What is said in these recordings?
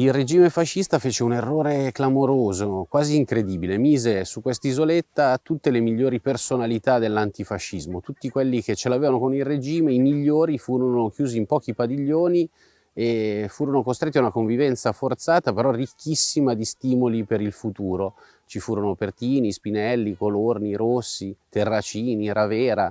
Il regime fascista fece un errore clamoroso, quasi incredibile. Mise su quest'isoletta tutte le migliori personalità dell'antifascismo. Tutti quelli che ce l'avevano con il regime, i migliori, furono chiusi in pochi padiglioni e furono costretti a una convivenza forzata, però ricchissima di stimoli per il futuro. Ci furono Pertini, Spinelli, Colorni, Rossi, Terracini, Ravera,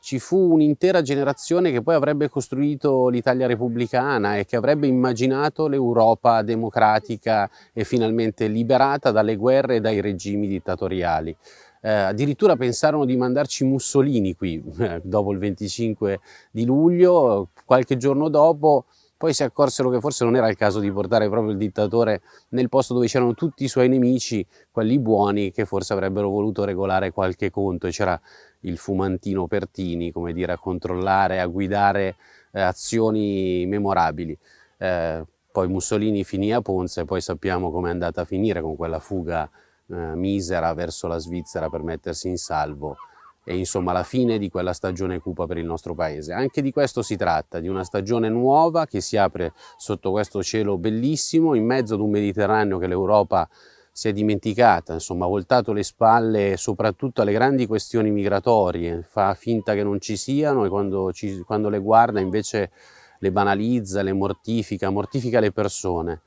ci fu un'intera generazione che poi avrebbe costruito l'Italia repubblicana e che avrebbe immaginato l'Europa democratica e finalmente liberata dalle guerre e dai regimi dittatoriali. Eh, addirittura pensarono di mandarci Mussolini qui dopo il 25 di luglio, qualche giorno dopo poi si accorsero che forse non era il caso di portare proprio il dittatore nel posto dove c'erano tutti i suoi nemici, quelli buoni che forse avrebbero voluto regolare qualche conto c'era il fumantino Pertini, come dire, a controllare, a guidare eh, azioni memorabili. Eh, poi Mussolini finì a Ponza e poi sappiamo come è andata a finire con quella fuga eh, misera verso la Svizzera per mettersi in salvo e insomma la fine di quella stagione cupa per il nostro paese. Anche di questo si tratta, di una stagione nuova che si apre sotto questo cielo bellissimo, in mezzo ad un Mediterraneo che l'Europa si è dimenticata, insomma ha voltato le spalle soprattutto alle grandi questioni migratorie, fa finta che non ci siano e quando, ci, quando le guarda invece le banalizza, le mortifica, mortifica le persone.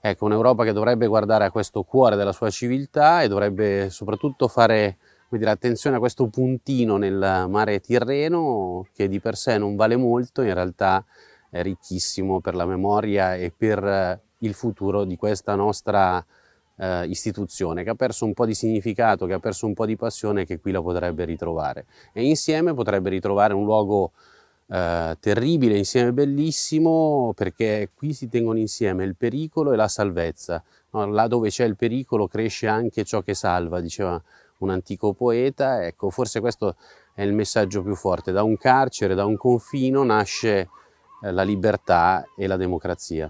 Ecco, un'Europa che dovrebbe guardare a questo cuore della sua civiltà e dovrebbe soprattutto fare dire, attenzione a questo puntino nel mare Tirreno che di per sé non vale molto, in realtà è ricchissimo per la memoria e per il futuro di questa nostra eh, istituzione che ha perso un po' di significato, che ha perso un po' di passione che qui la potrebbe ritrovare. E insieme potrebbe ritrovare un luogo eh, terribile, insieme bellissimo, perché qui si tengono insieme il pericolo e la salvezza. No? Là dove c'è il pericolo cresce anche ciò che salva, diceva un antico poeta, ecco forse questo è il messaggio più forte, da un carcere, da un confino nasce eh, la libertà e la democrazia.